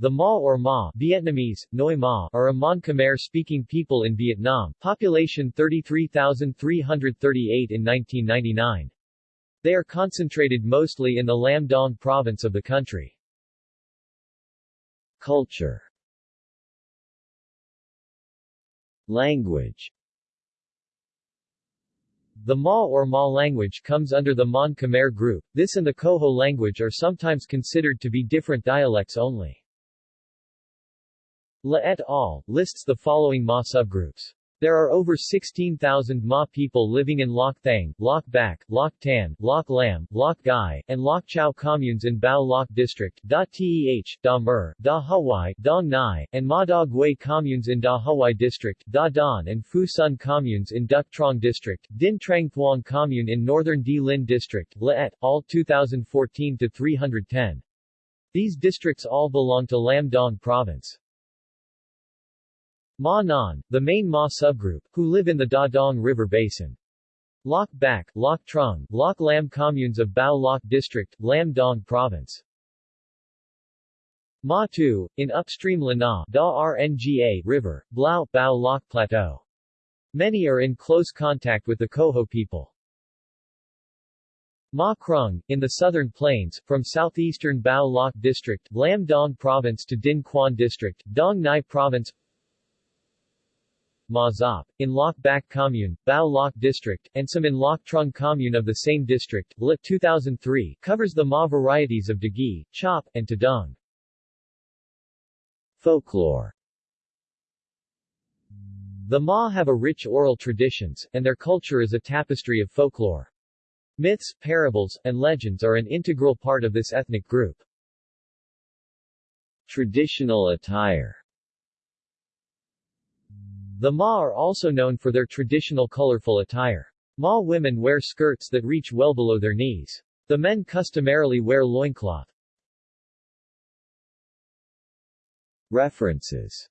The Ma or Ma Vietnamese, Noi Ma are a Mon Khmer-speaking people in Vietnam, population 33,338 in 1999. They are concentrated mostly in the Lam Dong province of the country. Culture Language the Ma or Ma language comes under the Mon Khmer group. This and the Koho language are sometimes considered to be different dialects only. La et al. lists the following Ma subgroups. There are over 16,000 Ma people living in Loc Thang, Loc Bac, Loc Tan, Loc Lam, Loc Gai, and Loc Chau communes in Bao Loc District, Da Teh, Da Mer, Da Hawaii, Dong Nai, and Ma Da Gui communes in Da Hawaii District, Da Don and Phu Son communes in Duc Trong District, Dinh Trang Thuong commune in Northern Di Linh District, La et, all 2014-310. These districts all belong to Lam Dong Province. Ma Nan, the main Ma subgroup, who live in the Da Dong River Basin. Loc Bac, Loc Trung, Loc Lam communes of Bao Loc District, Lam Dong Province. Ma Tu, in upstream Lana Da Rnga River, Blau, Bao Loc Plateau. Many are in close contact with the Koho people. Ma Krung, in the southern plains, from southeastern Bao Loc District, Lam Dong Province to Dinh Quan District, Dong Nai Province Ma Zop, in Loc Bac Commune, Bao Loc District, and some in Loc Trung Commune of the same district, Lit 2003, covers the Ma varieties of Dagi, Chop, and Tadung. Folklore The Ma have a rich oral traditions, and their culture is a tapestry of folklore. Myths, parables, and legends are an integral part of this ethnic group. Traditional attire the Ma are also known for their traditional colorful attire. Ma women wear skirts that reach well below their knees. The men customarily wear loincloth. References